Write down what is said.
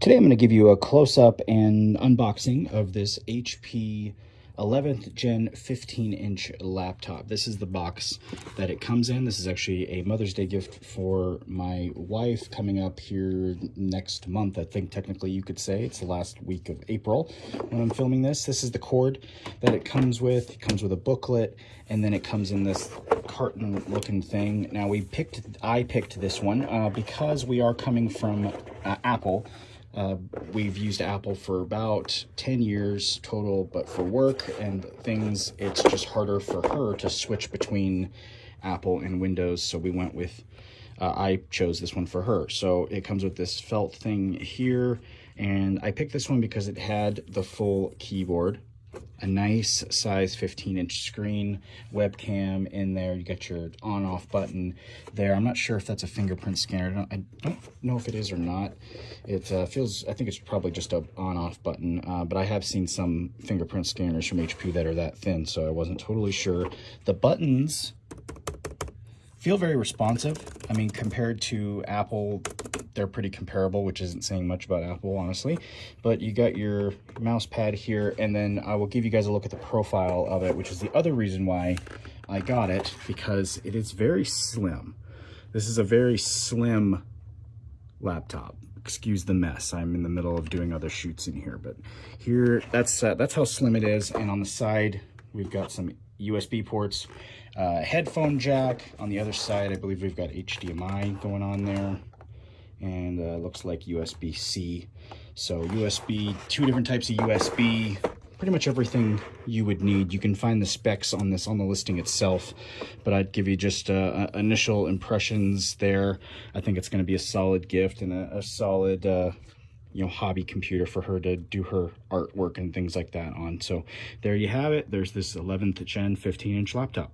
Today I'm going to give you a close-up and unboxing of this HP 11th gen 15 inch laptop. This is the box that it comes in. This is actually a Mother's Day gift for my wife coming up here next month. I think technically you could say it's the last week of April when I'm filming this. This is the cord that it comes with. It comes with a booklet and then it comes in this carton looking thing. Now we picked, I picked this one uh, because we are coming from uh, Apple. Uh, we've used Apple for about 10 years total, but for work and things, it's just harder for her to switch between Apple and Windows. So we went with, uh, I chose this one for her. So it comes with this felt thing here. And I picked this one because it had the full keyboard a nice size 15 inch screen webcam in there. You got your on off button there. I'm not sure if that's a fingerprint scanner. I don't, I don't know if it is or not. It uh, feels i think it's probably just a on off button uh, but i have seen some fingerprint scanners from hp that are that thin so i wasn't totally sure. The buttons feel very responsive. I mean compared to apple they're pretty comparable, which isn't saying much about Apple, honestly. But you got your mouse pad here, and then I will give you guys a look at the profile of it, which is the other reason why I got it, because it is very slim. This is a very slim laptop. Excuse the mess. I'm in the middle of doing other shoots in here, but here, that's uh, that's how slim it is. And on the side, we've got some USB ports, uh, headphone jack. On the other side, I believe we've got HDMI going on there and uh, looks like USB-C. So USB, two different types of USB, pretty much everything you would need. You can find the specs on this on the listing itself, but I'd give you just uh, uh initial impressions there. I think it's going to be a solid gift and a, a solid, uh, you know, hobby computer for her to do her artwork and things like that on. So there you have it. There's this 11th gen 15 inch laptop.